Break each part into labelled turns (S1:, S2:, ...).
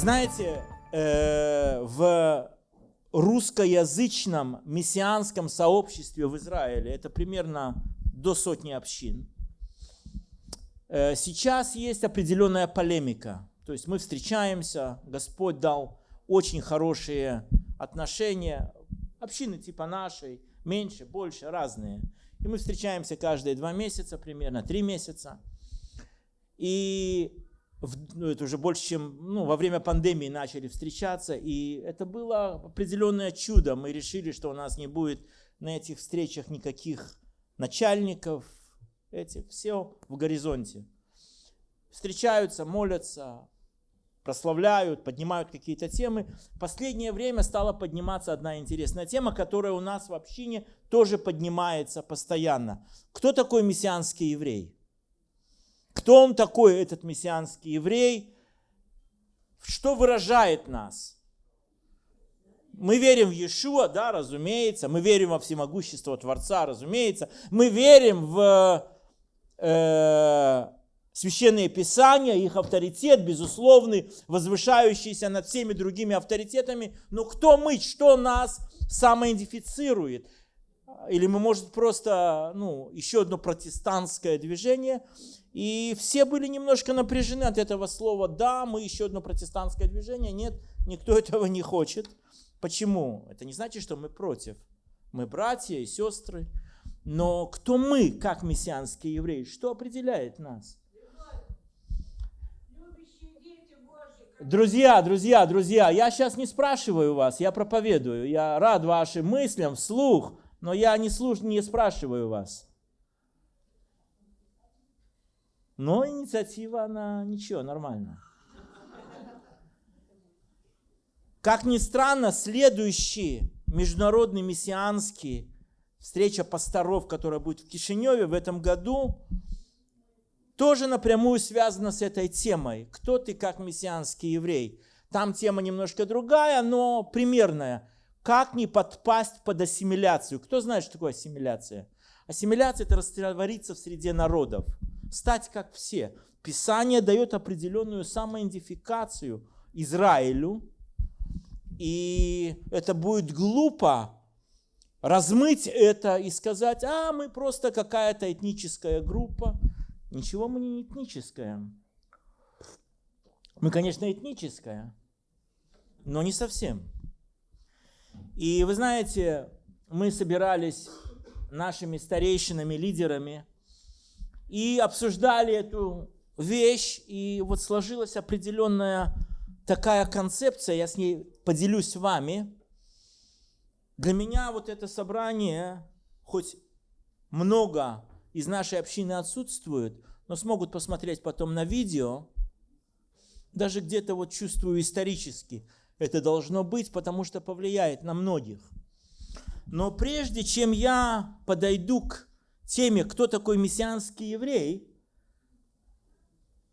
S1: Знаете, э, в русскоязычном мессианском сообществе в Израиле, это примерно до сотни общин, э, сейчас есть определенная полемика. То есть мы встречаемся, Господь дал очень хорошие отношения, общины типа нашей, меньше, больше, разные. И мы встречаемся каждые два месяца, примерно три месяца. И ну, это уже больше, чем ну, во время пандемии начали встречаться, и это было определенное чудо. Мы решили, что у нас не будет на этих встречах никаких начальников, эти, все в горизонте. Встречаются, молятся, прославляют, поднимают какие-то темы. В последнее время стала подниматься одна интересная тема, которая у нас в общине тоже поднимается постоянно. Кто такой мессианский еврей? Кто он такой, этот мессианский еврей? Что выражает нас? Мы верим в Иешуа, да, разумеется. Мы верим во всемогущество Творца, разумеется. Мы верим в э, священные писания, их авторитет, безусловный, возвышающийся над всеми другими авторитетами. Но кто мы, что нас самоидентифицирует? Или мы, может, просто ну, еще одно протестантское движение – и все были немножко напряжены от этого слова. Да, мы еще одно протестантское движение. Нет, никто этого не хочет. Почему? Это не значит, что мы против. Мы братья и сестры. Но кто мы, как мессианские евреи? Что определяет нас? Друзья, друзья, друзья, я сейчас не спрашиваю вас, я проповедую. Я рад вашим мыслям вслух, но я не, слуш... не спрашиваю вас. Но инициатива, она ничего, нормально. Как ни странно, следующий международный мессианский встреча пасторов, которая будет в Кишиневе в этом году, тоже напрямую связана с этой темой. Кто ты как мессианский еврей? Там тема немножко другая, но примерная. Как не подпасть под ассимиляцию? Кто знает, что такое ассимиляция? Ассимиляция – это раствориться в среде народов – стать как все. Писание дает определенную самоидентификацию Израилю, и это будет глупо размыть это и сказать, а мы просто какая-то этническая группа. Ничего мы не этническая. Мы, конечно, этническая, но не совсем. И вы знаете, мы собирались нашими старейшинами, лидерами и обсуждали эту вещь, и вот сложилась определенная такая концепция, я с ней поделюсь с вами. Для меня вот это собрание, хоть много из нашей общины отсутствует, но смогут посмотреть потом на видео, даже где-то вот чувствую исторически, это должно быть, потому что повлияет на многих. Но прежде чем я подойду к теме, кто такой мессианский еврей,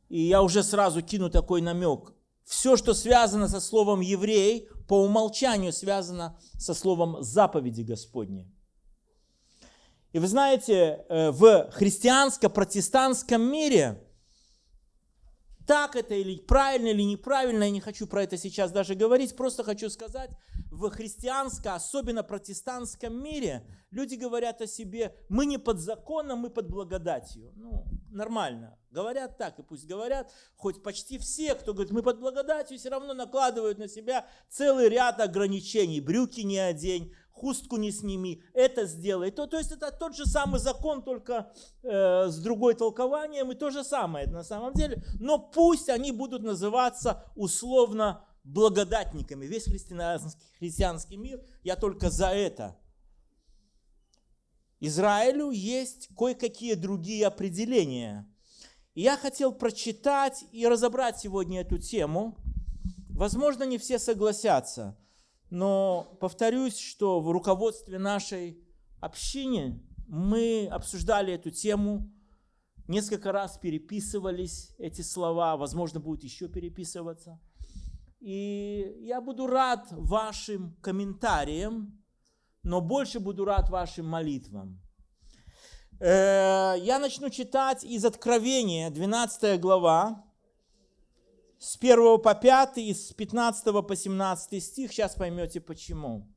S1: и я уже сразу кину такой намек. Все, что связано со словом еврей, по умолчанию связано со словом заповеди Господней. И вы знаете, э, в христианско-протестантском мире, так это или правильно, или неправильно, я не хочу про это сейчас даже говорить, просто хочу сказать, в христианском, особенно протестантском мире, люди говорят о себе, мы не под законом, мы под благодатью. Ну, нормально. Говорят так, и пусть говорят, хоть почти все, кто говорит, мы под благодатью, все равно накладывают на себя целый ряд ограничений. Брюки не одень, хустку не сними, это сделай. То, то есть это тот же самый закон, только э, с другой толкованием, и то же самое на самом деле. Но пусть они будут называться условно благодатниками. Весь христианский, христианский мир, я только за это. Израилю есть кое-какие другие определения. И я хотел прочитать и разобрать сегодня эту тему. Возможно, не все согласятся, но повторюсь, что в руководстве нашей общины мы обсуждали эту тему, несколько раз переписывались эти слова, возможно, будет еще переписываться – и я буду рад вашим комментариям, но больше буду рад вашим молитвам. Э, я начну читать из Откровения, 12 глава, с 1 по 5 и с 15 по 17 стих. Сейчас поймете почему.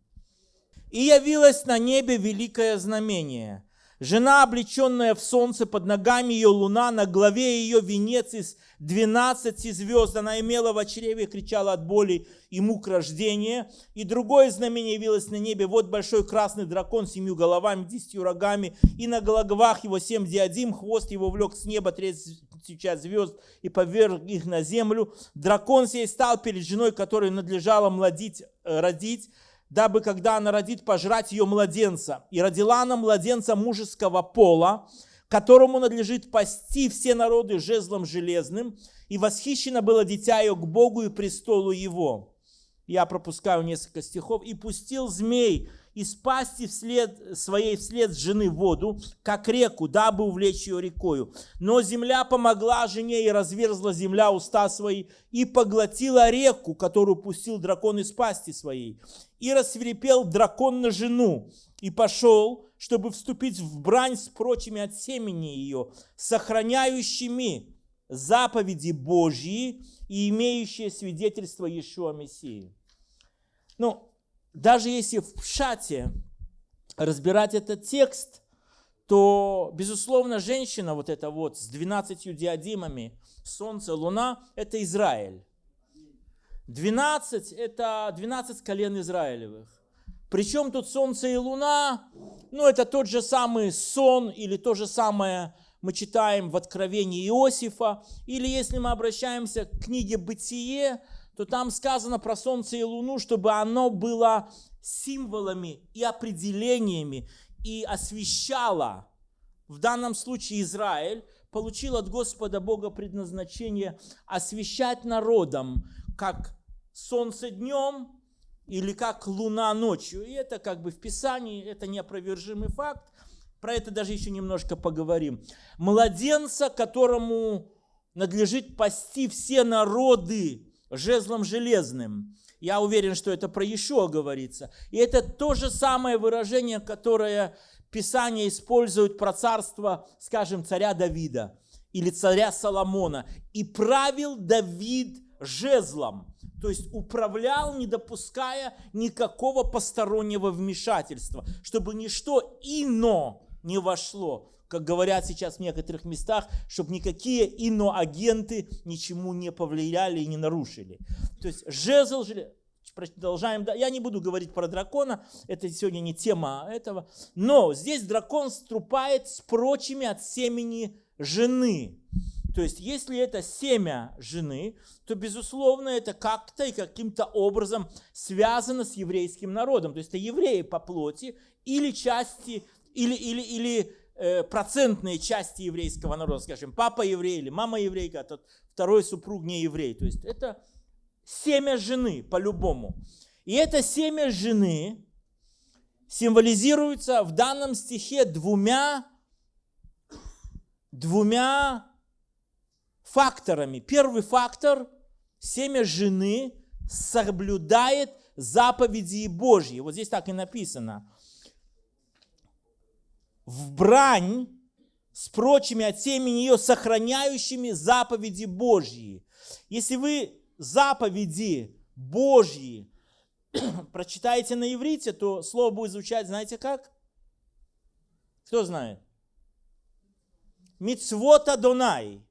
S1: «И явилось на небе великое знамение. Жена, облеченная в солнце, под ногами ее луна, на главе ее венец из двенадцати звезд. Она имела в чреве, кричала от боли и мук рождения. И другое знамение явилось на небе. Вот большой красный дракон с семью головами, десятью рогами, и на головах его семь диадим, хвост его влек с неба часть звезд и поверг их на землю. Дракон сей стал перед женой, которой надлежало младить, э, родить, дабы, когда она родит, пожрать ее младенца. И родила она младенца мужеского пола, которому надлежит пасти все народы жезлом железным, и восхищено было дитя ее к Богу и престолу его. Я пропускаю несколько стихов. «И пустил змей из пасти вслед, своей вслед жены воду, как реку, дабы увлечь ее рекою. Но земля помогла жене, и разверзла земля уста свои, и поглотила реку, которую пустил дракон из пасти своей. И рассверепел дракон на жену, и пошел, чтобы вступить в брань с прочими от семени ее, сохраняющими заповеди Божьи и имеющие свидетельство Иешуа Мессии. Ну, даже если в Пшате разбирать этот текст, то, безусловно, женщина вот эта вот с 12 диадимами, солнце, луна, это Израиль. 12 – это 12 колен Израилевых. Причем тут солнце и луна, ну это тот же самый сон или то же самое мы читаем в Откровении Иосифа, или если мы обращаемся к книге «Бытие», то там сказано про Солнце и Луну, чтобы оно было символами и определениями и освещало, в данном случае Израиль, получил от Господа Бога предназначение освещать народом, как солнце днем или как луна ночью. И это как бы в Писании, это неопровержимый факт. Про это даже еще немножко поговорим. Младенца, которому надлежит пасти все народы, жезлом железным. Я уверен, что это про Ешуа говорится. И это то же самое выражение, которое Писание использует про царство, скажем, царя Давида или царя Соломона. И правил Давид жезлом, то есть управлял, не допуская никакого постороннего вмешательства, чтобы ничто ино не вошло как говорят сейчас в некоторых местах, чтобы никакие иноагенты ничему не повлияли и не нарушили. То есть жезл, продолжаем, я не буду говорить про дракона, это сегодня не тема этого, но здесь дракон струпает с прочими от семени жены. То есть, если это семя жены, то, безусловно, это как-то и каким-то образом связано с еврейским народом. То есть, это евреи по плоти или части, или, или, или процентные части еврейского народа, скажем, папа еврей или мама еврейка, а тот второй супруг не еврей. То есть это семя жены по-любому. И это семя жены символизируется в данном стихе двумя, двумя факторами. Первый фактор – семя жены соблюдает заповеди Божьи. Вот здесь так и написано в брань с прочими от семени ее, сохраняющими заповеди Божьи. Если вы заповеди Божьи прочитаете на иврите, то слово будет звучать, знаете как? Кто знает? Мицвот Адонай.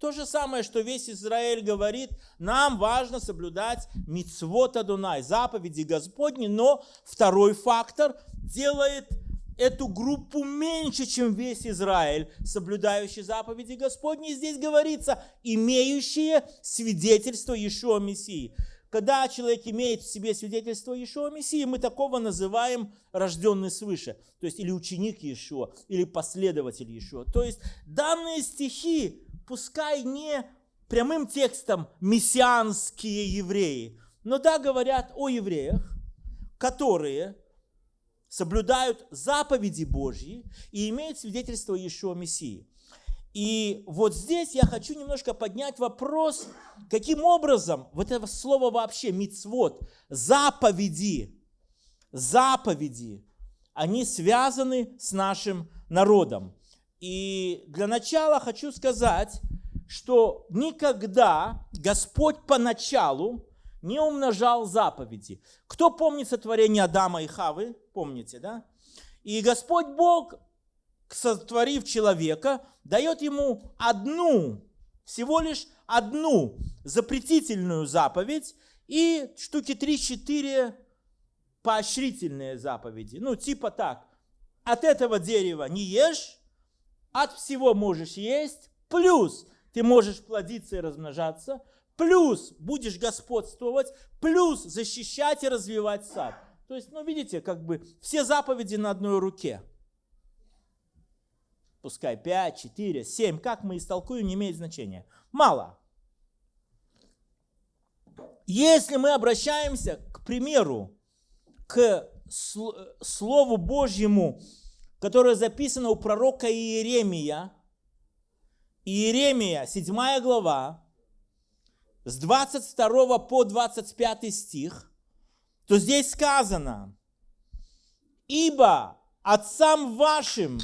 S1: То же самое, что весь Израиль говорит, нам важно соблюдать мицвот Адонай, заповеди Господни, но второй фактор делает эту группу меньше, чем весь Израиль, соблюдающий заповеди Господни. Здесь говорится, имеющие свидетельство Иешуа Мессии. Когда человек имеет в себе свидетельство Иешуа Мессии, мы такого называем рожденный свыше. То есть или ученик Иешуа, или последователь Иешуа. То есть данные стихи, пускай не прямым текстом мессианские евреи, но да, говорят о евреях, которые соблюдают заповеди Божьи и имеют свидетельство Иешуа Мессии. И вот здесь я хочу немножко поднять вопрос, каким образом вот это слово вообще мицвод, заповеди, заповеди, они связаны с нашим народом. И для начала хочу сказать, что никогда Господь поначалу не умножал заповеди. Кто помнит сотворение Адама и Хавы? Помните, да? И Господь Бог, сотворив человека, дает ему одну, всего лишь одну запретительную заповедь и штуки 3-4 поощрительные заповеди. Ну, типа так, от этого дерева не ешь, от всего можешь есть, плюс ты можешь плодиться и размножаться, плюс будешь господствовать, плюс защищать и развивать сад. То есть, ну, видите, как бы все заповеди на одной руке. Пускай 5, 4, 7, как мы истолкуем, не имеет значения. Мало. Если мы обращаемся, к примеру, к Слову Божьему, которое записано у пророка Иеремия, Иеремия, 7 глава, с 22 по 25 стих, то здесь сказано, «Ибо отцам вашим,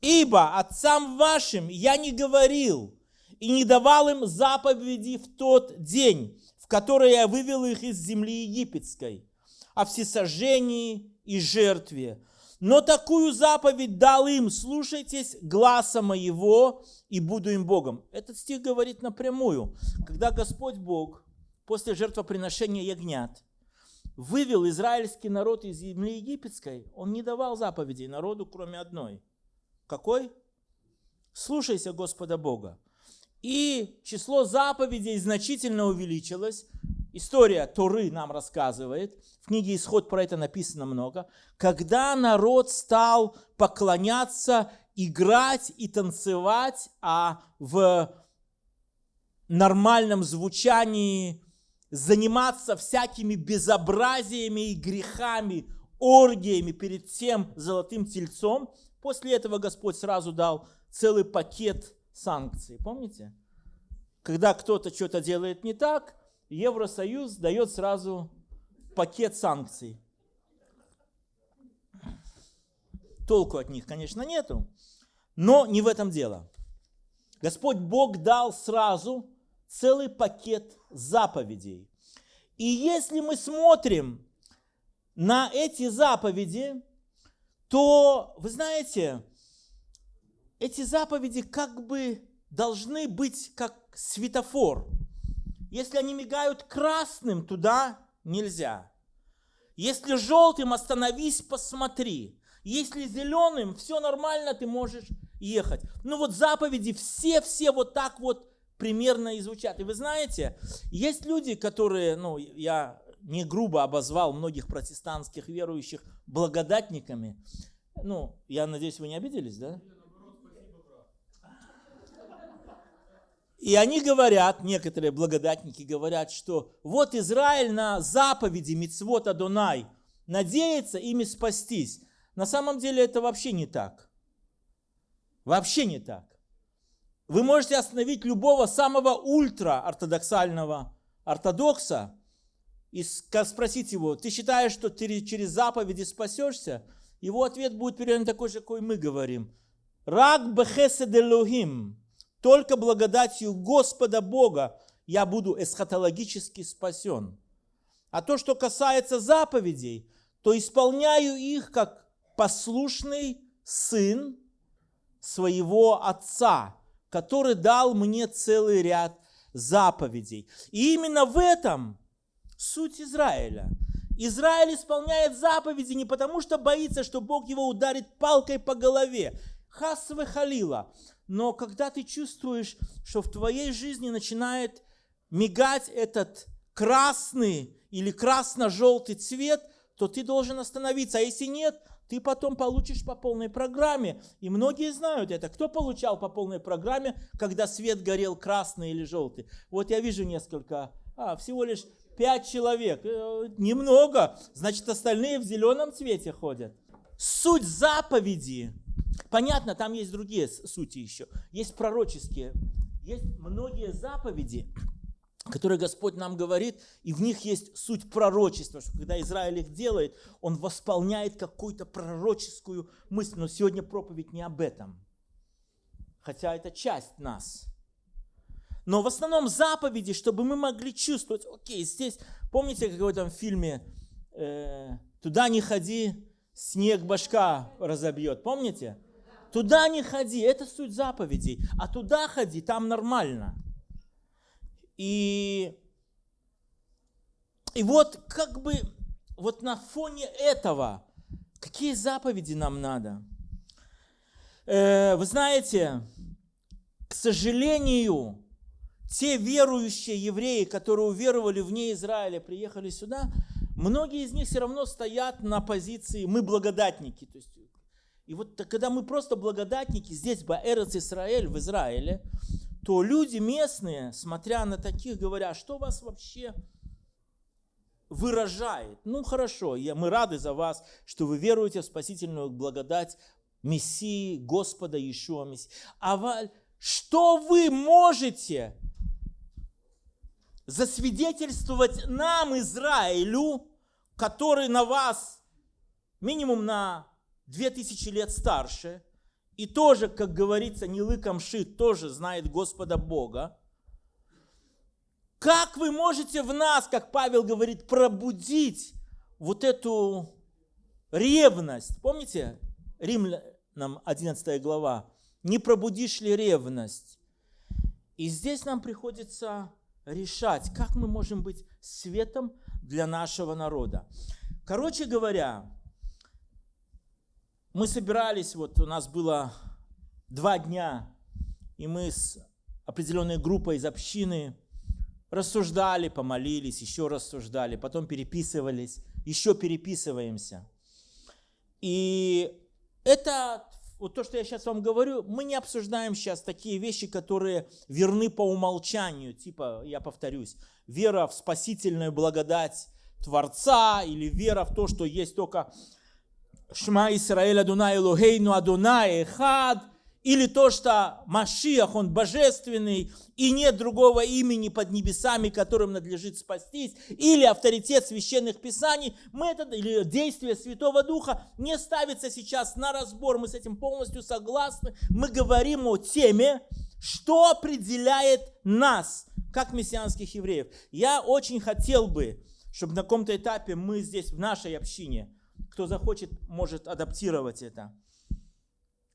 S1: ибо отцам вашим я не говорил и не давал им заповеди в тот день, в который я вывел их из земли египетской, о всесожжении и жертве, но такую заповедь дал им, слушайтесь гласа моего, и буду им Богом. Этот стих говорит напрямую, когда Господь Бог после жертвоприношения ягнят вывел израильский народ из земли египетской, он не давал заповедей народу, кроме одной. Какой? Слушайся Господа Бога. И число заповедей значительно увеличилось, История Торы нам рассказывает, в книге Исход про это написано много, когда народ стал поклоняться, играть и танцевать, а в нормальном звучании заниматься всякими безобразиями и грехами, оргиями перед тем золотым тельцом. После этого Господь сразу дал целый пакет санкций. Помните? Когда кто-то что-то делает не так, Евросоюз дает сразу пакет санкций. Толку от них, конечно, нету, но не в этом дело. Господь Бог дал сразу целый пакет заповедей. И если мы смотрим на эти заповеди, то, вы знаете, эти заповеди как бы должны быть как светофор – если они мигают красным, туда нельзя. Если желтым, остановись, посмотри. Если зеленым, все нормально, ты можешь ехать. Ну вот заповеди все-все вот так вот примерно и звучат. И вы знаете, есть люди, которые, ну, я не грубо обозвал многих протестантских верующих благодатниками. Ну, я надеюсь, вы не обиделись, да? И они говорят, некоторые благодатники говорят, что вот Израиль на заповеди Мицвота Донай надеется ими спастись. На самом деле это вообще не так. Вообще не так. Вы можете остановить любого самого ультра-ортодоксального ортодокса и спросить его, ты считаешь, что ты через заповеди спасешься? Его ответ будет примерно такой же, какой мы говорим. Рак бехесед только благодатью Господа Бога я буду эсхатологически спасен. А то, что касается заповедей, то исполняю их как послушный сын своего отца, который дал мне целый ряд заповедей. И именно в этом суть Израиля. Израиль исполняет заповеди не потому, что боится, что Бог его ударит палкой по голове. Хасве халила. Но когда ты чувствуешь, что в твоей жизни начинает мигать этот красный или красно-желтый цвет, то ты должен остановиться. А если нет, ты потом получишь по полной программе. И многие знают это. Кто получал по полной программе, когда свет горел красный или желтый? Вот я вижу несколько, а, всего лишь пять человек. Э, немного. Значит, остальные в зеленом цвете ходят. Суть заповеди Понятно, там есть другие сути еще. Есть пророческие. Есть многие заповеди, которые Господь нам говорит, и в них есть суть пророчества, что когда Израиль их делает, он восполняет какую-то пророческую мысль. Но сегодня проповедь не об этом, хотя это часть нас. Но в основном заповеди, чтобы мы могли чувствовать, окей, здесь, помните, как в этом фильме э, «Туда не ходи, снег башка разобьет», помните? Туда не ходи, это суть заповедей, а туда ходи, там нормально – и, и вот как бы вот на фоне этого, какие заповеди нам надо? Э, вы знаете, к сожалению, те верующие евреи, которые уверовали вне Израиля, приехали сюда, многие из них все равно стоят на позиции «мы благодатники». То есть, и вот когда мы просто благодатники здесь, в Эрец Израиль, в Израиле, то люди местные, смотря на таких, говорят, что вас вообще выражает. Ну хорошо, я, мы рады за вас, что вы веруете в спасительную благодать Мессии, Господа Иешуа Мессии. А что вы можете засвидетельствовать нам, Израилю, который на вас минимум на 2000 лет старше – и тоже, как говорится, не лыком шит, тоже знает Господа Бога. Как вы можете в нас, как Павел говорит, пробудить вот эту ревность? Помните, Римлянам 11 глава. Не пробудишь ли ревность? И здесь нам приходится решать, как мы можем быть светом для нашего народа. Короче говоря, мы собирались, вот у нас было два дня, и мы с определенной группой из общины рассуждали, помолились, еще рассуждали, потом переписывались, еще переписываемся. И это, вот то, что я сейчас вам говорю, мы не обсуждаем сейчас такие вещи, которые верны по умолчанию, типа, я повторюсь, вера в спасительную благодать Творца или вера в то, что есть только Шма Исраэль Адунай Элохейну Адунай Эхад, или то, что Машиах, он божественный, и нет другого имени под небесами, которым надлежит спастись, или авторитет священных писаний, мы это, или действие Святого Духа не ставится сейчас на разбор, мы с этим полностью согласны, мы говорим о теме, что определяет нас, как мессианских евреев. Я очень хотел бы, чтобы на каком-то этапе мы здесь, в нашей общине, кто захочет, может адаптировать это.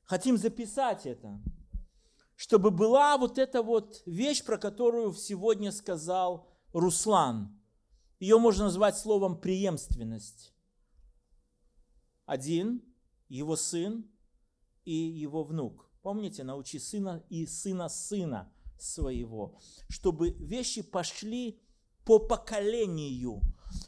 S1: Хотим записать это, чтобы была вот эта вот вещь, про которую сегодня сказал Руслан. Ее можно назвать словом преемственность. Один, его сын и его внук. Помните, научи сына и сына сына своего, чтобы вещи пошли по поколению,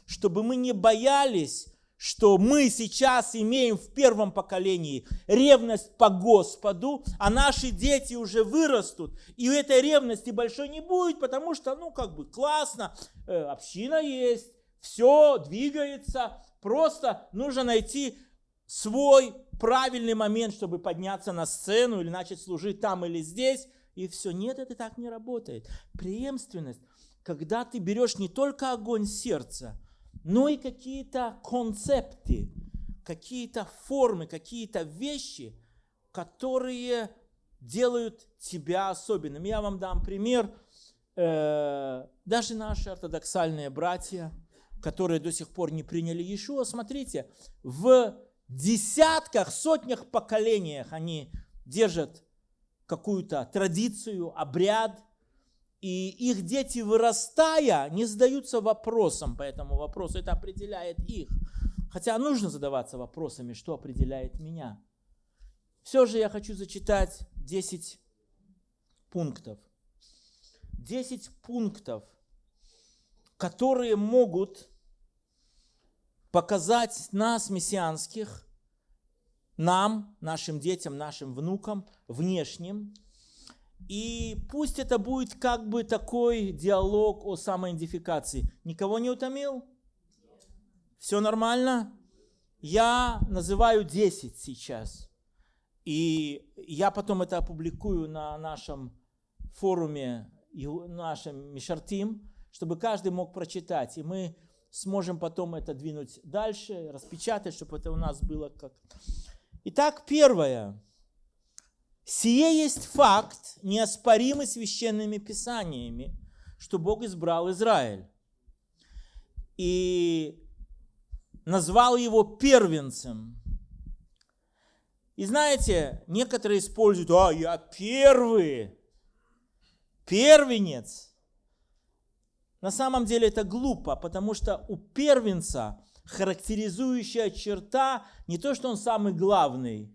S1: чтобы мы не боялись что мы сейчас имеем в первом поколении ревность по Господу, а наши дети уже вырастут, и у этой ревности большой не будет, потому что, ну, как бы классно, э, община есть, все двигается, просто нужно найти свой правильный момент, чтобы подняться на сцену или начать служить там или здесь, и все. Нет, это так не работает. Преемственность, когда ты берешь не только огонь сердца, но и какие-то концепты, какие-то формы, какие-то вещи, которые делают тебя особенным. Я вам дам пример. Э, даже наши ортодоксальные братья, которые до сих пор не приняли Иешуа, смотрите, в десятках, сотнях поколениях они держат какую-то традицию, обряд – и их дети, вырастая, не задаются вопросом по этому вопросу. Это определяет их. Хотя нужно задаваться вопросами, что определяет меня. Все же я хочу зачитать 10 пунктов. 10 пунктов, которые могут показать нас, мессианских, нам, нашим детям, нашим внукам, внешним, и пусть это будет как бы такой диалог о самоидентификации. Никого не утомил? Все нормально? Я называю 10 сейчас. И я потом это опубликую на нашем форуме, нашем Мишартим. чтобы каждый мог прочитать. И мы сможем потом это двинуть дальше, распечатать, чтобы это у нас было как... Итак, первое. Сие есть факт, неоспоримый священными писаниями, что Бог избрал Израиль. И назвал его первенцем. И знаете, некоторые используют, а, я первый, первенец. На самом деле это глупо, потому что у первенца характеризующая черта не то, что он самый главный,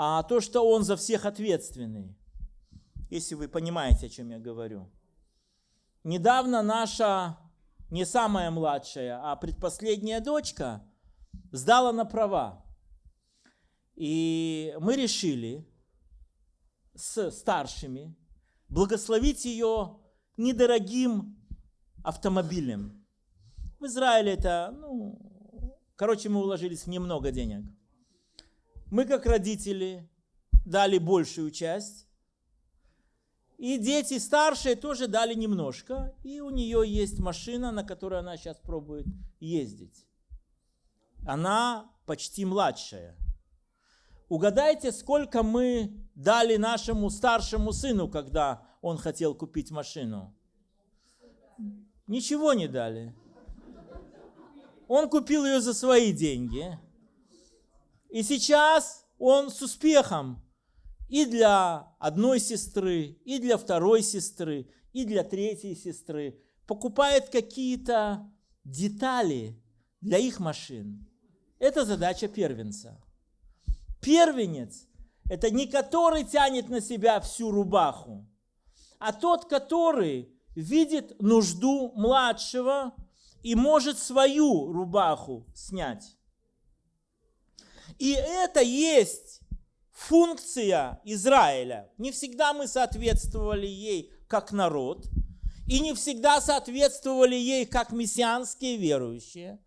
S1: а то, что он за всех ответственный. Если вы понимаете, о чем я говорю. Недавно наша, не самая младшая, а предпоследняя дочка сдала на права. И мы решили с старшими благословить ее недорогим автомобилем. В Израиле это, ну, короче, мы уложились в немного денег. Мы, как родители, дали большую часть. И дети старшие тоже дали немножко. И у нее есть машина, на которой она сейчас пробует ездить. Она почти младшая. Угадайте, сколько мы дали нашему старшему сыну, когда он хотел купить машину? Ничего не дали. Он купил ее за свои деньги. И сейчас он с успехом и для одной сестры, и для второй сестры, и для третьей сестры покупает какие-то детали для их машин. Это задача первенца. Первенец – это не который тянет на себя всю рубаху, а тот, который видит нужду младшего и может свою рубаху снять. И это есть функция Израиля. Не всегда мы соответствовали ей как народ, и не всегда соответствовали ей как мессианские верующие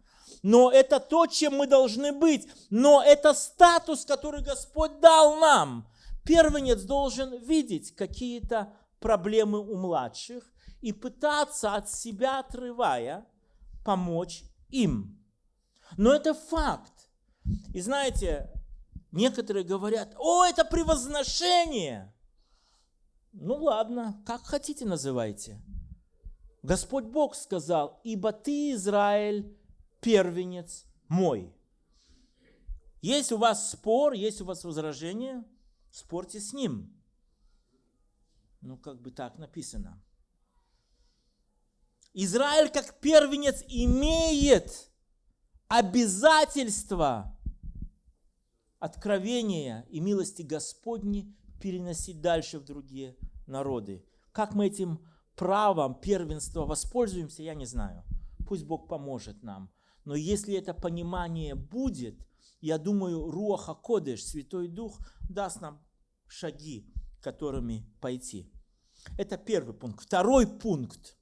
S1: но это то, чем мы должны быть. Но это статус, который Господь дал нам. Первенец должен видеть какие-то проблемы у младших и пытаться от себя отрывая помочь им. Но это факт. И знаете, некоторые говорят, о, это превозношение. Ну ладно, как хотите называйте. Господь Бог сказал, ибо ты, Израиль, первенец мой. Есть у вас спор, есть у вас возражение, спорьте с ним. Ну, как бы так написано. Израиль как первенец имеет обязательство откровения и милости Господни переносить дальше в другие народы. Как мы этим правом первенства воспользуемся, я не знаю. Пусть Бог поможет нам. Но если это понимание будет, я думаю, Руаха Кодеш, Святой Дух, даст нам шаги, которыми пойти. Это первый пункт. Второй пункт.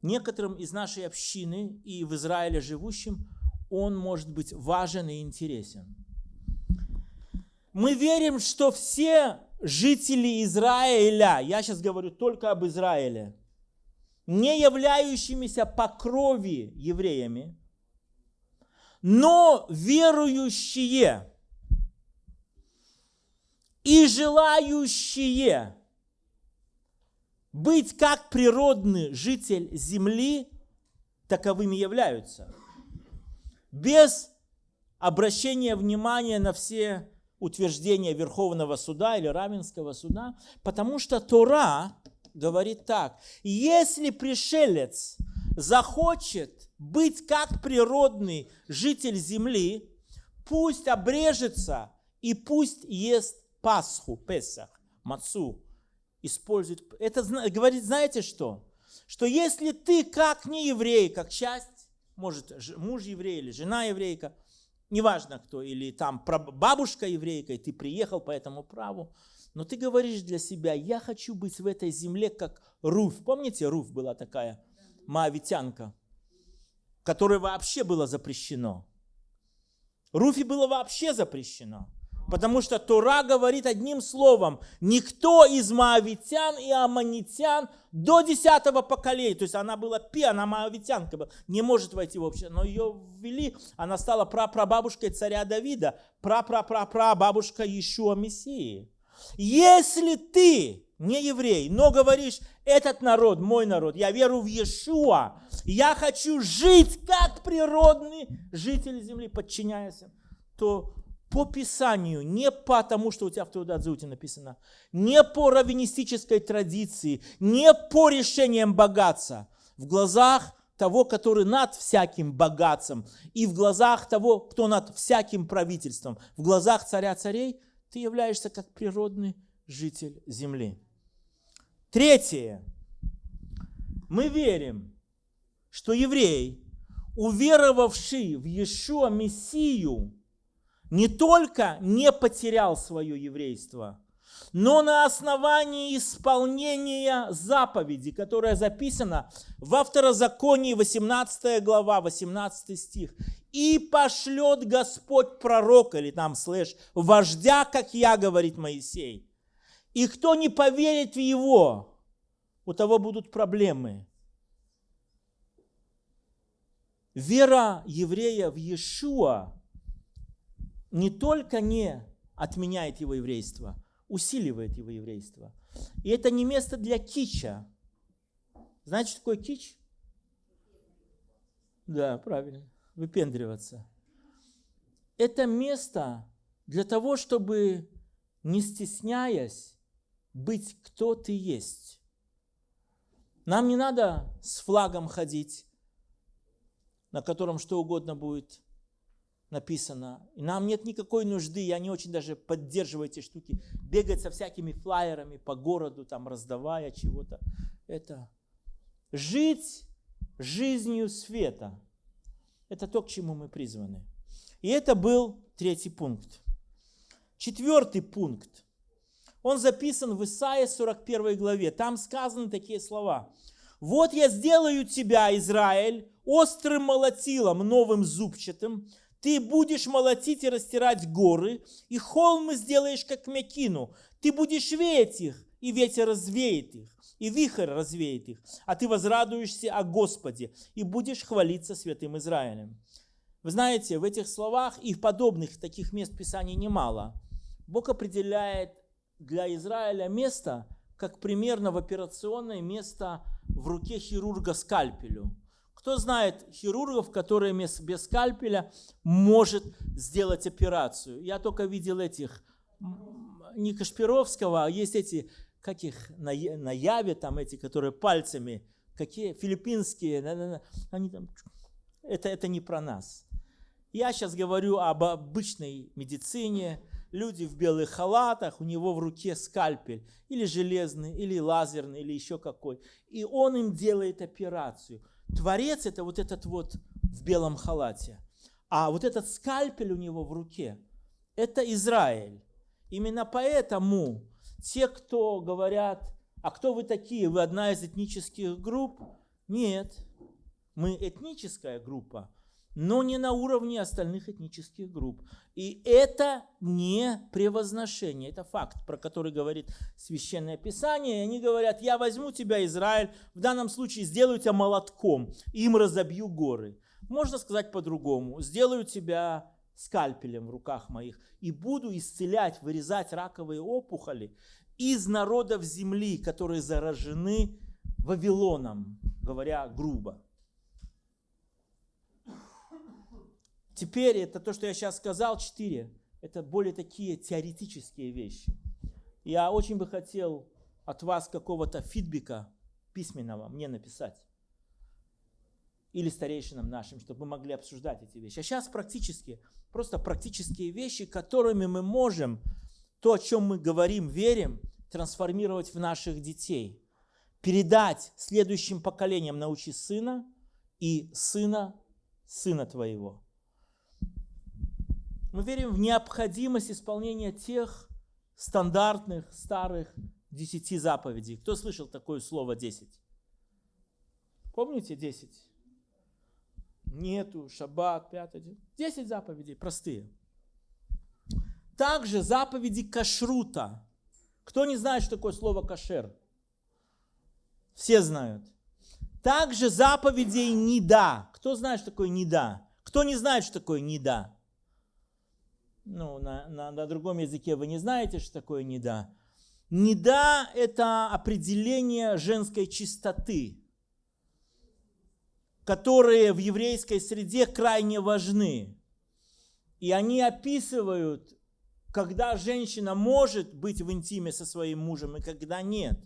S1: Некоторым из нашей общины и в Израиле живущим он может быть важен и интересен. Мы верим, что все жители Израиля, я сейчас говорю только об Израиле, не являющимися по крови евреями, но верующие и желающие быть как природный житель земли, таковыми являются. Без обращения внимания на все утверждения Верховного Суда или Равенского Суда, потому что Тора говорит так, если пришелец захочет быть как природный житель земли, пусть обрежется и пусть ест Пасху, Песах, Мацу, использует. Это говорит, знаете что? Что если ты как не еврей, как часть, может муж еврей или жена еврейка, неважно кто, или там бабушка еврейка, и ты приехал по этому праву, но ты говоришь для себя, я хочу быть в этой земле как Руф. Помните, Руф была такая маавитянка? которое вообще было запрещено. Руфи было вообще запрещено. Потому что Тора говорит одним словом, никто из моавитян и аммонитян до десятого поколения, то есть она была пи, она моавитянка была, не может войти в общество, но ее ввели, она стала прапрабабушкой царя Давида, прапрапрапрабабушка Иешуа Мессии. Если ты не еврей, но говоришь, этот народ, мой народ, я верю в Иешуа, я хочу жить как природный житель земли, подчиняясь, то по Писанию, не потому, что у тебя в Теодадзуте написано, не по раввинистической традиции, не по решениям богатства, в глазах того, который над всяким богатством, и в глазах того, кто над всяким правительством, в глазах царя царей, ты являешься как природный житель земли. Третье. Мы верим, что еврей, уверовавший в Иешуа Мессию, не только не потерял свое еврейство, но на основании исполнения заповеди, которая записана во второзаконии 18 глава, 18 стих. «И пошлет Господь пророка», или там слэш, «вождя, как я», говорит Моисей. «И кто не поверит в его, у того будут проблемы». Вера еврея в Иешуа не только не отменяет его еврейство, усиливает его еврейство. И это не место для кича. Знаете, что кич? Да, правильно. Выпендриваться. Это место для того, чтобы, не стесняясь, быть кто ты есть. Нам не надо с флагом ходить, на котором что угодно будет написано. И нам нет никакой нужды, я не очень даже поддерживаю эти штуки, бегать со всякими флайерами по городу, там раздавая чего-то. Это жить жизнью света. Это то, к чему мы призваны. И это был третий пункт. Четвертый пункт. Он записан в Исаии 41 главе. Там сказаны такие слова. «Вот я сделаю тебя, Израиль, острым молотилом, новым зубчатым, ты будешь молотить и растирать горы, и холмы сделаешь, как мякину. Ты будешь веять их, и ветер развеет их, и вихрь развеет их. А ты возрадуешься о Господе, и будешь хвалиться святым Израилем. Вы знаете, в этих словах и в подобных таких мест Писания немало. Бог определяет для Израиля место, как примерно в операционное место в руке хирурга скальпелю. Кто знает хирургов, которые без скальпеля может сделать операцию? Я только видел этих, не Кашпировского, а есть эти, как их, на, на Яве, там эти, которые пальцами, какие, филиппинские, они там, это, это не про нас. Я сейчас говорю об обычной медицине, люди в белых халатах, у него в руке скальпель, или железный, или лазерный, или еще какой. И он им делает операцию. Творец это вот этот вот в белом халате. А вот этот скальпель у него в руке, это Израиль. Именно поэтому те, кто говорят, а кто вы такие, вы одна из этнических групп? Нет, мы этническая группа, но не на уровне остальных этнических групп. И это не превозношение, это факт, про который говорит Священное Писание. И они говорят, я возьму тебя, Израиль, в данном случае сделаю тебя молотком, им разобью горы. Можно сказать по-другому, сделаю тебя скальпелем в руках моих и буду исцелять, вырезать раковые опухоли из народов земли, которые заражены Вавилоном, говоря грубо. Теперь это то, что я сейчас сказал, четыре. Это более такие теоретические вещи. Я очень бы хотел от вас какого-то фидбэка письменного мне написать. Или старейшинам нашим, чтобы мы могли обсуждать эти вещи. А сейчас практически, просто практические вещи, которыми мы можем то, о чем мы говорим, верим, трансформировать в наших детей. Передать следующим поколениям научи сына и сына сына твоего. Мы верим в необходимость исполнения тех стандартных старых десяти заповедей. Кто слышал такое слово десять? Помните десять? Нету, шаббат, пятый. Десять заповедей, простые. также заповеди кашрута. Кто не знает, что такое слово кашер? Все знают. Также заповедей неда. Кто знает, что такое неда? Кто не знает, что такое неда? Ну, на, на, на другом языке вы не знаете, что такое неда. Неда – это определение женской чистоты, которые в еврейской среде крайне важны. И они описывают, когда женщина может быть в интиме со своим мужем и когда нет.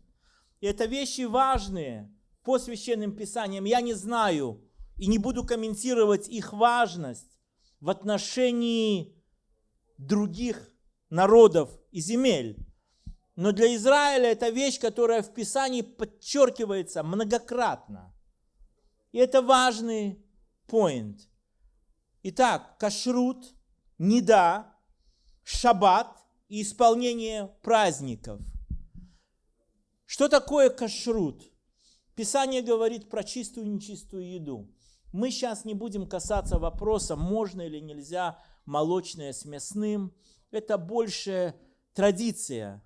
S1: И это вещи важные по священным писаниям. Я не знаю и не буду комментировать их важность в отношении других народов и земель. Но для Израиля это вещь, которая в Писании подчеркивается многократно. И это важный point. Итак, кашрут, неда, шаббат и исполнение праздников. Что такое кашрут? Писание говорит про чистую и нечистую еду. Мы сейчас не будем касаться вопроса, можно или нельзя молочное с мясным. Это больше традиция.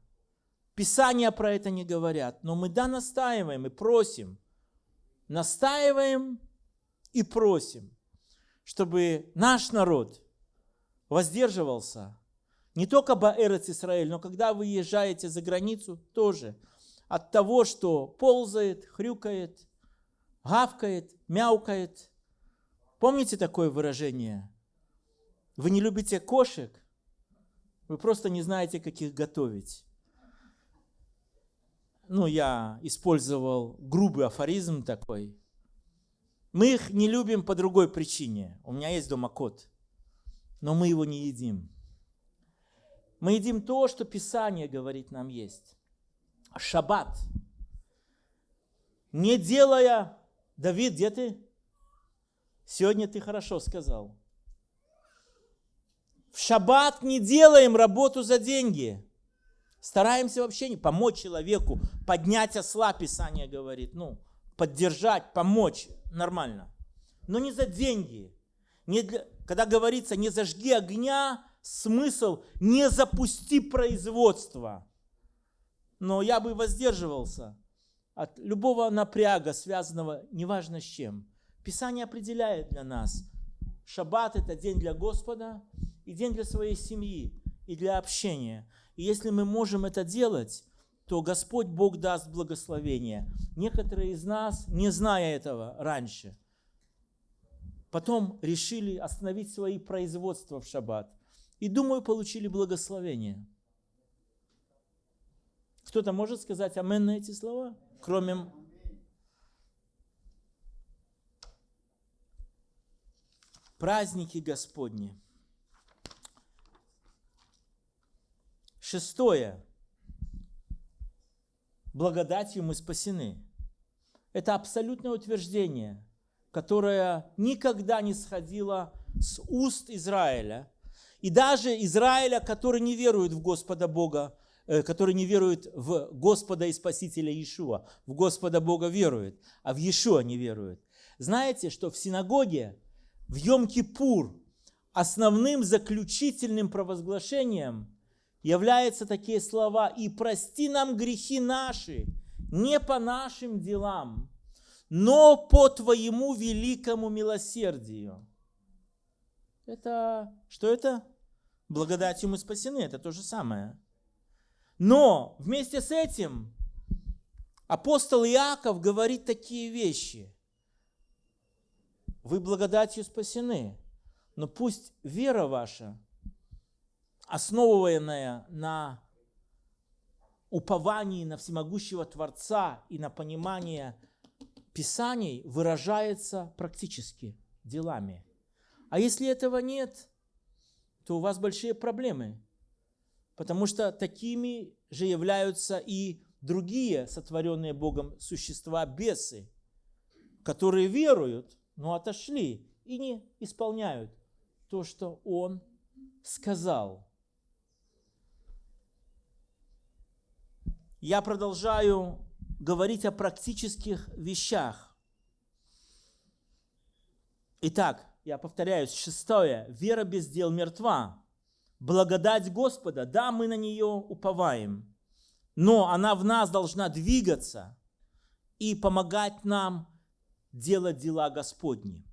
S1: Писания про это не говорят. Но мы да настаиваем и просим. Настаиваем и просим, чтобы наш народ воздерживался не только Баэрец Израиль, но когда вы езжаете за границу, тоже от того, что ползает, хрюкает, гавкает, мяукает. Помните такое выражение? Вы не любите кошек, вы просто не знаете, как их готовить. Ну, я использовал грубый афоризм такой. Мы их не любим по другой причине. У меня есть дома кот, но мы его не едим. Мы едим то, что Писание говорит нам есть. Шаббат. Не делая... Давид, где ты? Сегодня ты хорошо сказал. В шаббат не делаем работу за деньги. Стараемся вообще не помочь человеку, поднять осла, Писание говорит. Ну, поддержать, помочь, нормально. Но не за деньги. Не для, когда говорится, не зажги огня, смысл не запусти производство. Но я бы воздерживался от любого напряга, связанного неважно с чем. Писание определяет для нас. Шаббат – это день для Господа и день для своей семьи и для общения. И если мы можем это делать, то Господь Бог даст благословение. Некоторые из нас, не зная этого раньше, потом решили остановить свои производства в шаббат. И, думаю, получили благословение. Кто-то может сказать амен на эти слова? Кроме праздники Господни. Шестое. Благодатью мы спасены. Это абсолютное утверждение, которое никогда не сходило с уст Израиля – и даже Израиля, который не верует в Господа Бога, э, который не верует в Господа и Спасителя Иешуа, в Господа Бога верует, а в Иешуа не верует. Знаете, что в синагоге в Йом-Кипур основным заключительным провозглашением являются такие слова «И прости нам грехи наши, не по нашим делам, но по Твоему великому милосердию». Это что это? Благодатью мы спасены, это то же самое. Но вместе с этим апостол Иаков говорит такие вещи. Вы благодатью спасены, но пусть вера ваша, основанная на уповании на всемогущего Творца и на понимание Писаний, выражается практически делами – а если этого нет, то у вас большие проблемы. Потому что такими же являются и другие сотворенные Богом существа, бесы, которые веруют, но отошли и не исполняют то, что Он сказал. Я продолжаю говорить о практических вещах. Итак, я повторяюсь, шестое, вера без дел мертва. Благодать Господа, да, мы на нее уповаем, но она в нас должна двигаться и помогать нам делать дела Господни.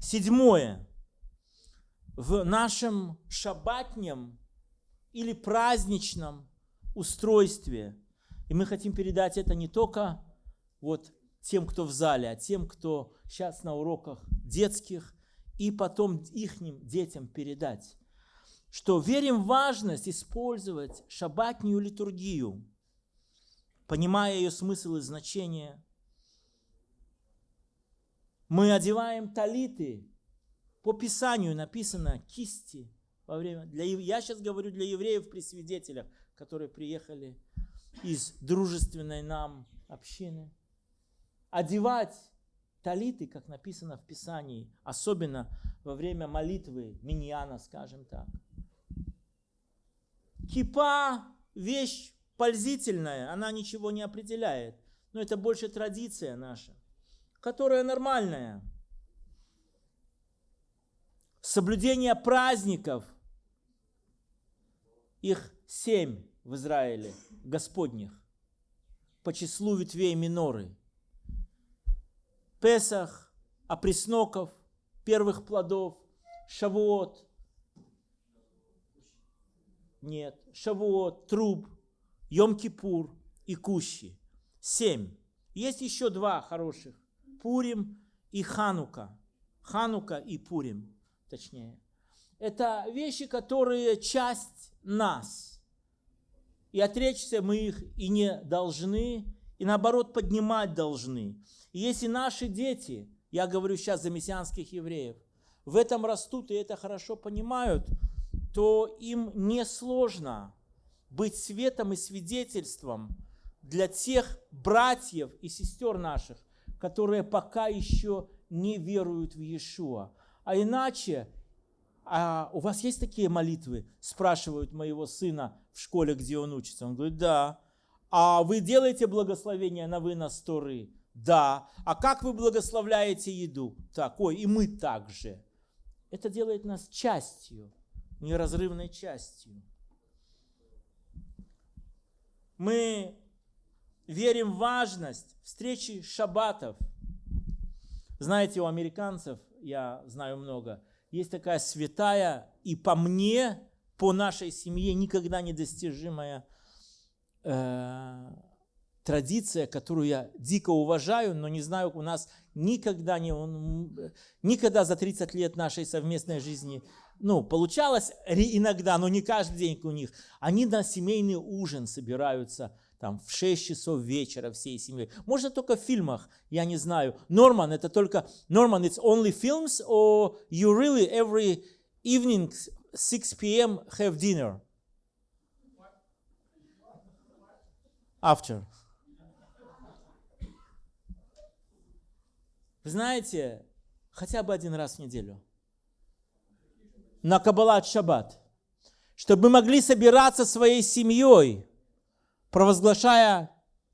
S1: Седьмое. В нашем шабатнем или праздничном устройстве, и мы хотим передать это не только вот тем, кто в зале, а тем, кто сейчас на уроках детских, и потом их детям передать, что верим в важность использовать шабатнюю литургию, понимая ее смысл и значение. Мы одеваем талиты, по Писанию написано кисти во время. Для, я сейчас говорю для евреев при свидетелях, которые приехали из дружественной нам общины. Одевать талиты, как написано в Писании, особенно во время молитвы миньяна, скажем так. Кипа – вещь пользительная, она ничего не определяет, но это больше традиция наша, которая нормальная. Соблюдение праздников, их семь в Израиле, Господних, по числу ветвей миноры – Песах, опресноков, первых плодов, Шавуот. Нет, Шавуот, Труб, Йом-Кипур и Кущи. Семь. Есть еще два хороших. Пурим и Ханука. Ханука и Пурим, точнее. Это вещи, которые часть нас. И отречься мы их и не должны, и наоборот поднимать должны. И если наши дети, я говорю сейчас за мессианских евреев, в этом растут и это хорошо понимают, то им несложно быть светом и свидетельством для тех братьев и сестер наших, которые пока еще не веруют в Иешуа. А иначе, а у вас есть такие молитвы? Спрашивают моего сына в школе, где он учится. Он говорит, да. А вы делаете благословение на вынос Торы? Да. А как вы благословляете еду? Так, ой, и мы также. Это делает нас частью, неразрывной частью. Мы верим в важность встречи шаббатов. Знаете, у американцев, я знаю много, есть такая святая и по мне, по нашей семье никогда недостижимая э, традиция, которую я дико уважаю, но не знаю, у нас никогда не, никогда за 30 лет нашей совместной жизни, ну, получалось иногда, но не каждый день у них. Они на семейный ужин собираются там в 6 часов вечера всей семьей. Можно только в фильмах, я не знаю. Норман, это только, Норман, it's only films, or you really every evening 6 p.m. have dinner? After. Знаете, хотя бы один раз в неделю. На Каббалат Шаббат. Чтобы мы могли собираться своей семьей, провозглашая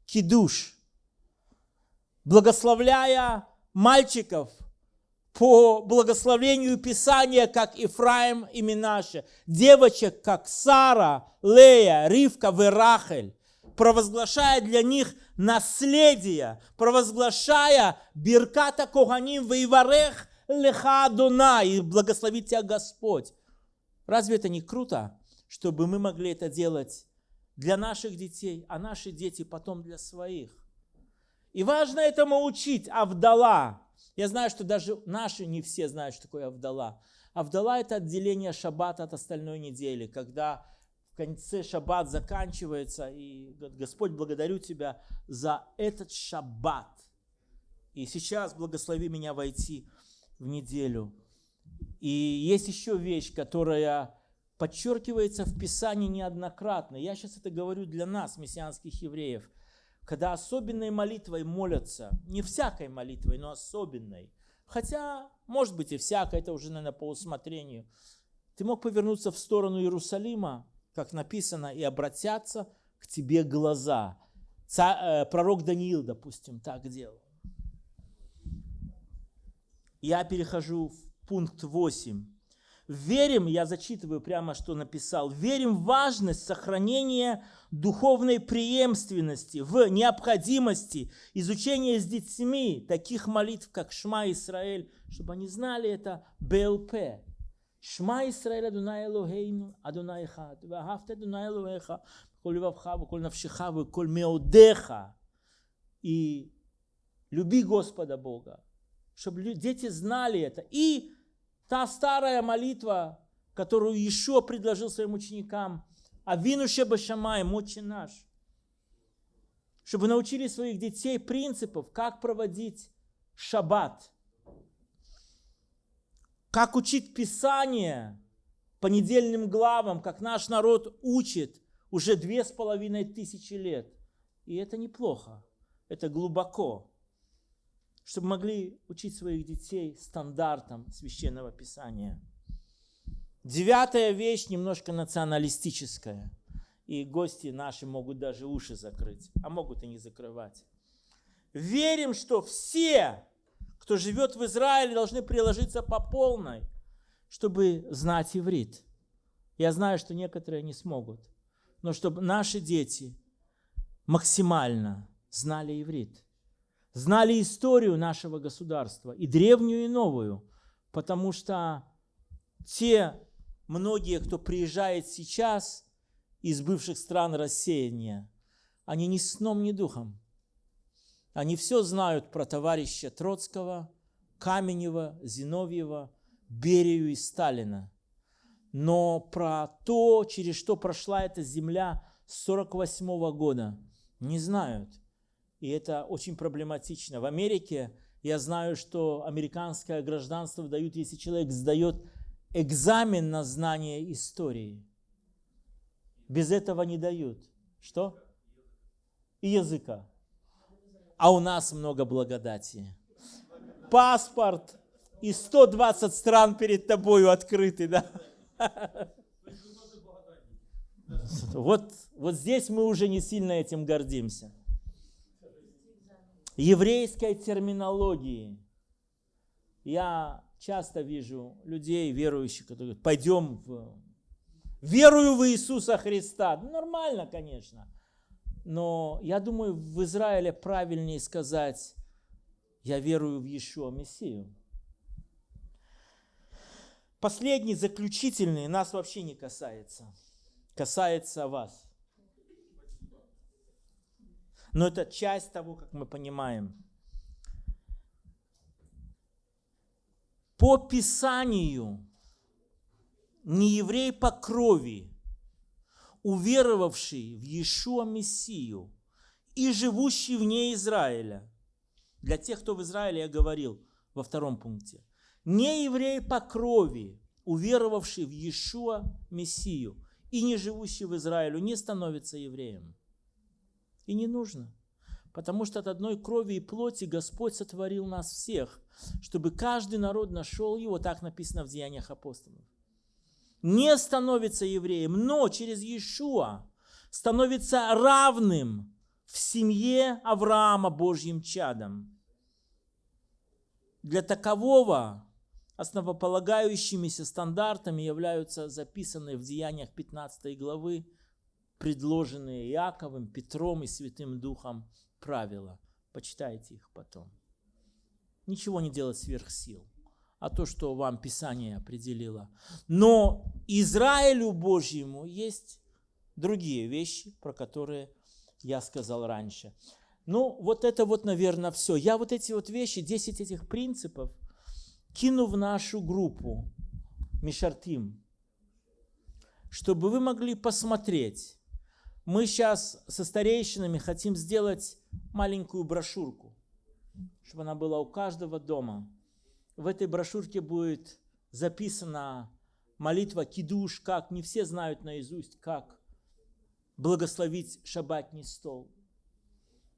S1: кидуш, благословляя мальчиков по благословению Писания, как Ифраим и Минаше, девочек, как Сара, Лея, Ривка, Верахель, провозглашая для них наследие, провозглашая Бирката Коганим Вейварех Леха Адона и благословить тебя Господь. Разве это не круто, чтобы мы могли это делать для наших детей, а наши дети потом для своих? И важно этому учить Авдала. Я знаю, что даже наши не все знают, что такое Авдала. Авдала – это отделение шаббата от остальной недели, когда в конце шаббат заканчивается, и Господь, благодарю Тебя за этот шаббат. И сейчас благослови меня войти в неделю. И есть еще вещь, которая подчеркивается в Писании неоднократно. Я сейчас это говорю для нас, мессианских евреев. Когда особенной молитвой молятся, не всякой молитвой, но особенной. Хотя, может быть, и всякой, это уже, наверное, по усмотрению. Ты мог повернуться в сторону Иерусалима, как написано, и обратятся к тебе глаза. Ца, э, пророк Даниил, допустим, так делал. Я перехожу в пункт 8. Верим, я зачитываю прямо, что написал, верим в важность сохранения духовной преемственности, в необходимости изучения с детьми таких молитв, как Шма Исраэль, чтобы они знали это БЛП. Шма Исраэль Адунай Элохейну, Адунай Эхад, Вагафт Адунай Элохеха, Коль Вавха, Коль Навшиха, Коль Меодеха. И люби Господа Бога, чтобы дети знали это. И та старая молитва, которую еще предложил своим ученикам, Авину Шебашамаем, Отче наш, чтобы научили своих детей принципов, как проводить шаббат, как учить Писание по недельным главам, как наш народ учит уже две с половиной тысячи лет. И это неплохо, это глубоко чтобы могли учить своих детей стандартам священного писания. Девятая вещь немножко националистическая. И гости наши могут даже уши закрыть, а могут и не закрывать. Верим, что все, кто живет в Израиле, должны приложиться по полной, чтобы знать иврит. Я знаю, что некоторые не смогут, но чтобы наши дети максимально знали иврит знали историю нашего государства, и древнюю, и новую, потому что те многие, кто приезжает сейчас из бывших стран рассеяния, они ни сном, ни духом. Они все знают про товарища Троцкого, Каменева, Зиновьева, Берию и Сталина. Но про то, через что прошла эта земля с 1948 года, не знают и это очень проблематично. В Америке я знаю, что американское гражданство дают, если человек сдает экзамен на знание истории. Без этого не дают. Что? И языка. А у нас много благодати. Паспорт и 120 стран перед тобою открыты, да? Вот, вот здесь мы уже не сильно этим гордимся еврейской терминологии. Я часто вижу людей, верующих, которые говорят, пойдем в... Верую в Иисуса Христа. Ну, нормально, конечно. Но я думаю, в Израиле правильнее сказать, я верую в Иешуа Мессию. Последний, заключительный, нас вообще не касается. Касается вас. Но это часть того, как мы понимаем. По Писанию не еврей по крови, уверовавший в Иешуа Мессию и живущий вне Израиля, для тех, кто в Израиле, я говорил во втором пункте, не еврей по крови, уверовавший в Иешуа Мессию и не живущий в Израиле, не становится евреем. И не нужно. Потому что от одной крови и плоти Господь сотворил нас всех, чтобы каждый народ нашел его, так написано в Деяниях апостолов. Не становится евреем, но через Иешуа становится равным в семье Авраама Божьим чадом. Для такового основополагающимися стандартами являются записанные в Деяниях 15 главы предложенные Иаковым, Петром и Святым Духом правила. Почитайте их потом. Ничего не делать сверх сил, а то, что вам Писание определило. Но Израилю Божьему есть другие вещи, про которые я сказал раньше. Ну, вот это вот, наверное, все. Я вот эти вот вещи, 10 этих принципов кину в нашу группу Мишартим, чтобы вы могли посмотреть, мы сейчас со старейшинами хотим сделать маленькую брошюрку, чтобы она была у каждого дома. В этой брошюрке будет записана молитва кидуш, как не все знают наизусть, как благословить шаббатний стол.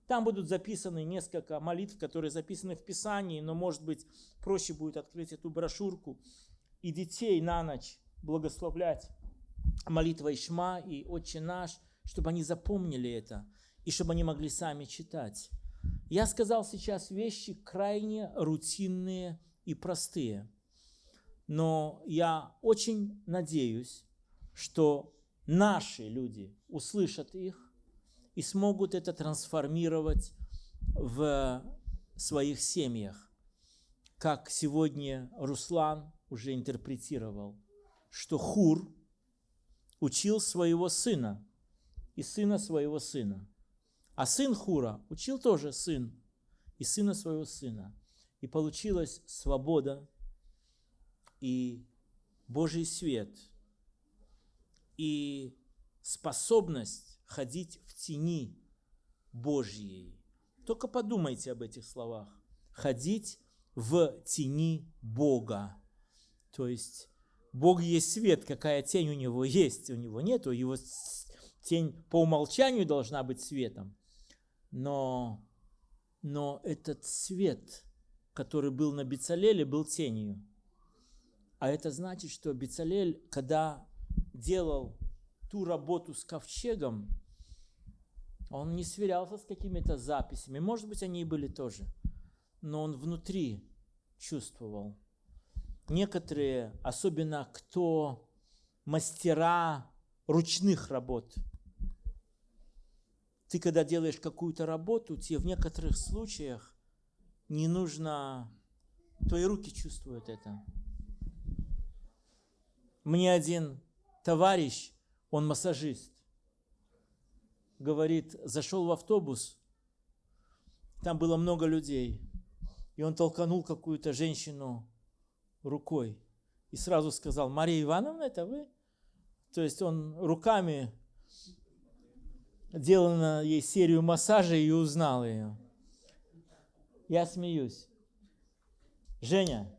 S1: Там будут записаны несколько молитв, которые записаны в Писании, но, может быть, проще будет открыть эту брошюрку и детей на ночь благословлять молитвой Шма и Отче наш – чтобы они запомнили это и чтобы они могли сами читать. Я сказал сейчас вещи крайне рутинные и простые. Но я очень надеюсь, что наши люди услышат их и смогут это трансформировать в своих семьях. Как сегодня Руслан уже интерпретировал, что Хур учил своего сына и сына своего сына. А сын Хура учил тоже сын и сына своего сына. И получилась свобода и Божий свет – и способность ходить в тени Божьей. Только подумайте об этих словах. Ходить в тени Бога. То есть Бог есть свет, какая тень у него есть, у него нету, его тень по умолчанию должна быть светом. Но, но этот свет, который был на Бицалеле, был тенью. А это значит, что Бицалель, когда делал ту работу с ковчегом, он не сверялся с какими-то записями. Может быть, они и были тоже. Но он внутри чувствовал. Некоторые, особенно кто мастера ручных работ, ты когда делаешь какую-то работу, тебе в некоторых случаях не нужно, твои руки чувствуют это. Мне один товарищ, он массажист, говорит, зашел в автобус, там было много людей, и он толканул какую-то женщину рукой и сразу сказал, Мария Ивановна, это вы? То есть он руками делал на ей серию массажей и узнал ее. Я смеюсь. Женя,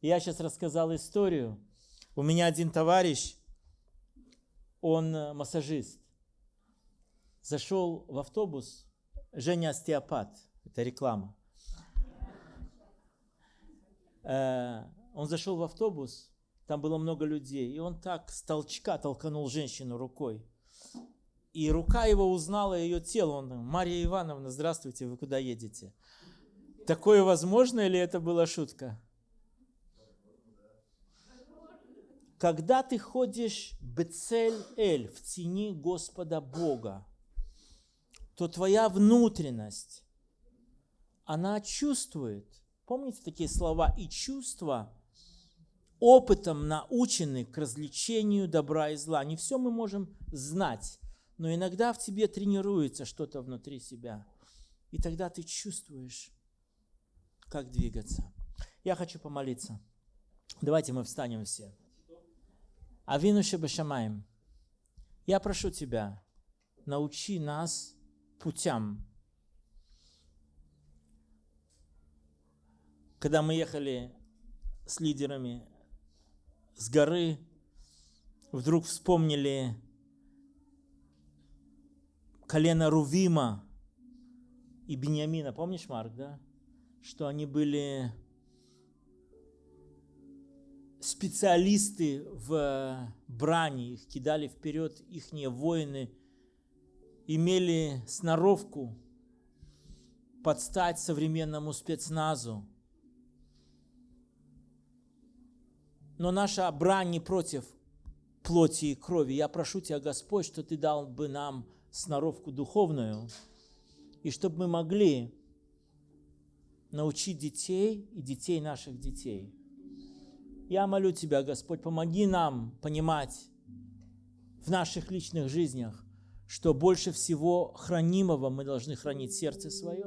S1: я сейчас рассказал историю. У меня один товарищ, он э, массажист. Зашел в автобус, Женя остеопат, это реклама. Э, он зашел в автобус, там было много людей, и он так с толчка толканул женщину рукой. И рука его узнала ее тело. Он говорит, Мария Ивановна, здравствуйте, вы куда едете? Такое возможно или это была шутка? Когда ты ходишь Бецель-Эль, в тени Господа Бога, то твоя внутренность, она чувствует, помните такие слова, и чувства опытом научены к развлечению добра и зла. Не все мы можем знать, но иногда в тебе тренируется что-то внутри себя. И тогда ты чувствуешь, как двигаться. Я хочу помолиться. Давайте мы встанем все. Авину Шебашамаем, я прошу Тебя, научи нас путям. Когда мы ехали с лидерами с горы, вдруг вспомнили колено Рувима и Бениамина. Помнишь, Марк, да? Что они были специалисты в брани, их кидали вперед, их воины имели сноровку подстать современному спецназу. Но наша брань не против плоти и крови. Я прошу Тебя, Господь, что Ты дал бы нам сноровку духовную, и чтобы мы могли научить детей и детей наших детей – я молю Тебя, Господь, помоги нам понимать в наших личных жизнях, что больше всего хранимого мы должны хранить сердце свое,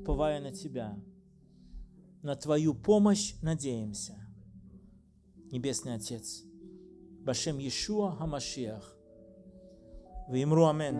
S1: уповая на Тебя. На Твою помощь надеемся. Небесный Отец, Башем Иешуа Хамашиах. ואמרו אמן.